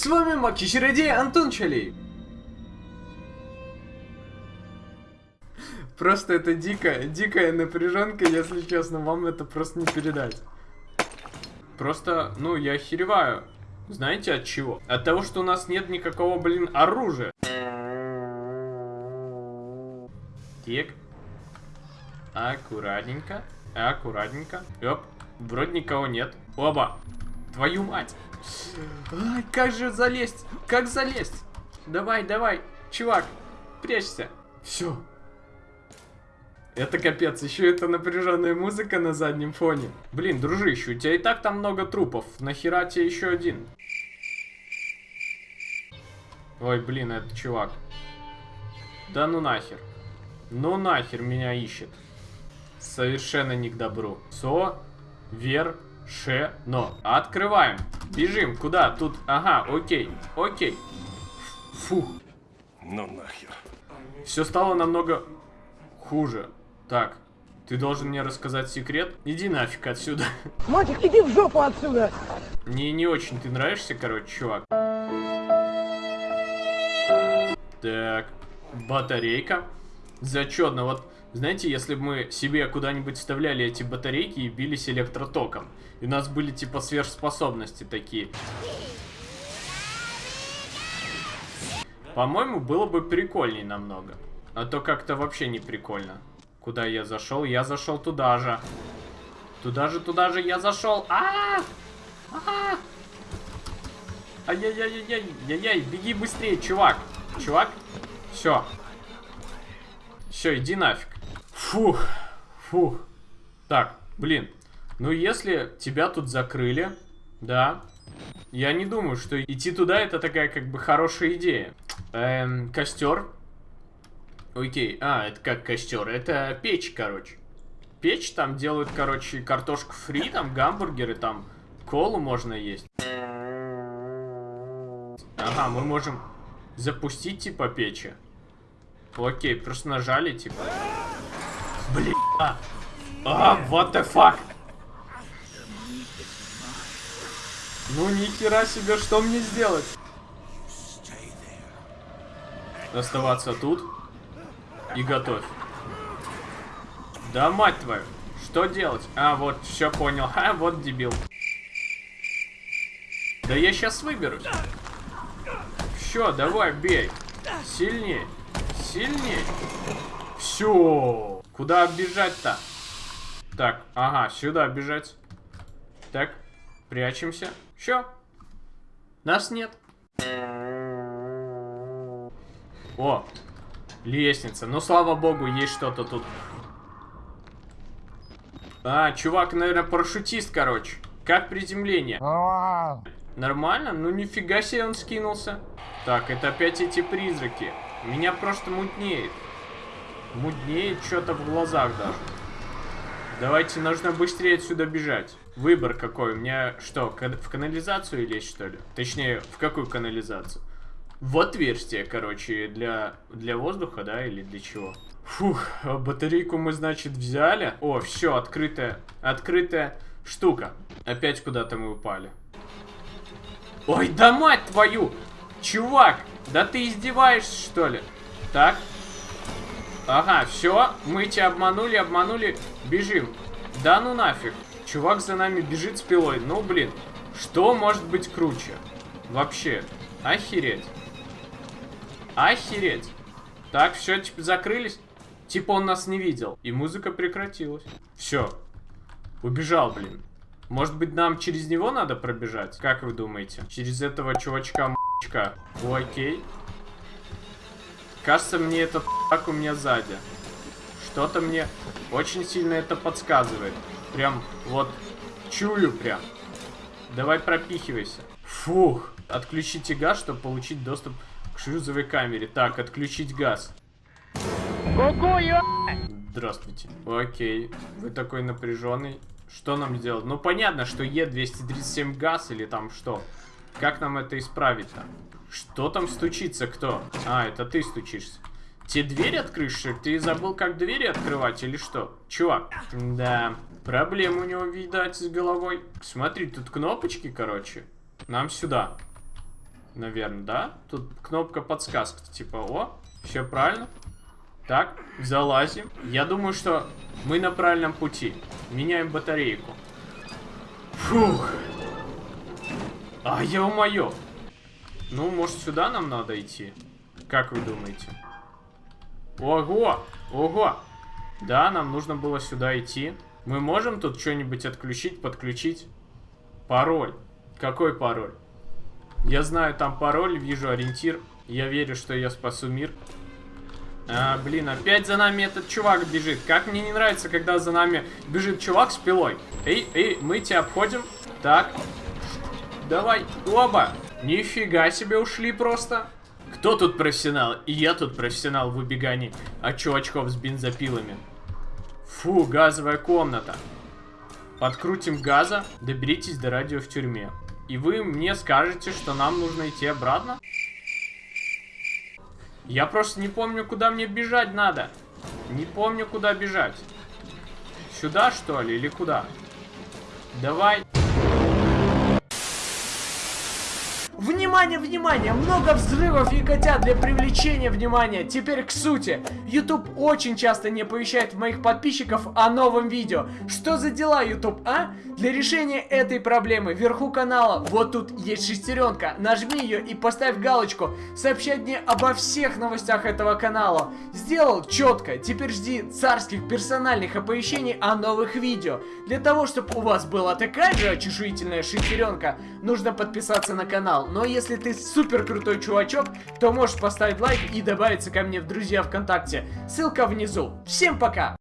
С вами Маки Чародей Антон Чалей. Просто это дикая, дикая напряженка, если честно, вам это просто не передать. Просто, ну, я охереваю. Знаете от чего? От того, что у нас нет никакого, блин, оружия. Так. Аккуратненько. Аккуратненько. Оп. Вроде никого нет. Оба. Твою мать. Ай, как же залезть? Как залезть? Давай, давай. Чувак, прячься. Все. Это капец, еще это напряженная музыка на заднем фоне. Блин, дружище, у тебя и так там много трупов. Нахера тебе еще один? Ой, блин, это чувак. Да ну нахер. Ну нахер меня ищет. Совершенно не к добру. Со, вер, ше, но. Открываем. Бежим. Куда? Тут. Ага, окей. Окей. Фух. Ну нахер. Все стало намного хуже. Так, ты должен мне рассказать секрет? Иди нафиг отсюда. Мальчик, иди в жопу отсюда! Мне не очень ты нравишься, короче, чувак. Так, батарейка. Зачетно. Вот, знаете, если бы мы себе куда-нибудь вставляли эти батарейки и бились электротоком, и у нас были типа сверхспособности такие. По-моему, было бы прикольней намного. А то как-то вообще не прикольно. Куда я зашел? Я зашел туда же. Туда же, туда же я зашел. А! А! Ай-яй-яй-яй-яй, яй-яй, беги быстрее, чувак. Чувак, все. Все, иди нафиг. Фух, фух. Так, блин. Ну, если тебя тут закрыли, да, я не думаю, что идти туда это такая как бы хорошая идея. Эм, костер. Окей, а, это как костер? Это печь, короче. Печь, там делают, короче, картошку фри, там гамбургеры, там колу можно есть. Ага, мы можем запустить, типа, печи. Окей, просто нажали, типа. Блин. А, а what the fuck? Ну, нихера себе, что мне сделать? Оставаться тут. И готовь. Да мать твою. Что делать? А, вот, все понял. А, вот дебил. Да я сейчас выберусь. Все, давай, бей. Сильнее. Сильнее. Все. Куда бежать-то? Так, ага, сюда бежать. Так, прячемся. Все. Нас нет. О, лестница. Ну, слава богу, есть что-то тут. А, чувак, наверное, парашютист, короче. Как приземление? Нормально? Ну, нифига себе он скинулся. Так, это опять эти призраки. Меня просто мутнеет. Мутнеет что-то в глазах даже. Давайте, нужно быстрее отсюда бежать. Выбор какой? У меня что, в канализацию лезть, что ли? Точнее, в какую канализацию? В отверстие, короче, для, для воздуха, да, или для чего? Фух, батарейку мы, значит, взяли. О, все, открытая, открытая штука. Опять куда-то мы упали. Ой, да мать твою! Чувак, да ты издеваешься, что ли? Так. Ага, все, мы тебя обманули, обманули, бежим. Да ну нафиг. Чувак за нами бежит с пилой. Ну, блин, что может быть круче? Вообще, охереть. Охереть. Так, все, типа, закрылись. Типа он нас не видел. И музыка прекратилась. Все. Убежал, блин. Может быть, нам через него надо пробежать? Как вы думаете? Через этого чувачка м***чка. Окей. Кажется, мне этот так у меня сзади. Что-то мне очень сильно это подсказывает. Прям вот чую прям. Давай пропихивайся. Фух. Отключите газ, чтобы получить доступ к шлюзовой камере. Так, отключить газ. Здравствуйте. Окей. Вы такой напряженный. Что нам делать? Ну, понятно, что Е237 газ или там что. Как нам это исправить-то? Что там стучится кто? А, это ты стучишься. Те двери открышь? Ты забыл, как двери открывать или что? Чувак. Да, проблема у него, видать, с головой. Смотри, тут кнопочки, короче. Нам сюда. наверное, да? Тут кнопка подсказки, типа, о, все правильно. Так, залазим. Я думаю, что мы на правильном пути. Меняем батарейку. Фух. А, ё-моё. Ну, может, сюда нам надо идти? Как вы думаете? Ого! Ого! Да, нам нужно было сюда идти. Мы можем тут что-нибудь отключить, подключить? Пароль. Какой пароль? Я знаю там пароль, вижу ориентир. Я верю, что я спасу мир. А, блин, опять за нами этот чувак бежит. Как мне не нравится, когда за нами бежит чувак с пилой. Эй, эй, мы тебя обходим. Так. Давай, оба. Нифига себе ушли просто. Кто тут профессионал? И я тут профессионал в убегании от чувачков с бензопилами. Фу, газовая комната. Подкрутим газа, доберитесь до радио в тюрьме. И вы мне скажете, что нам нужно идти обратно? Я просто не помню, куда мне бежать надо. Не помню, куда бежать. Сюда, что ли, или куда? Давай. Внимание, внимание! Много взрывов и котят для привлечения внимания. Теперь к сути. YouTube очень часто не оповещает моих подписчиков о новом видео. Что за дела, YouTube, а? Для решения этой проблемы вверху канала вот тут есть шестеренка. Нажми ее и поставь галочку. Сообщать мне обо всех новостях этого канала. Сделал четко. Теперь жди царских персональных оповещений о новых видео. Для того, чтобы у вас была такая же очешуительная шестеренка, нужно подписаться на канал. Но если ты супер крутой чувачок, то можешь поставить лайк и добавиться ко мне в друзья ВКонтакте. Ссылка внизу. Всем пока!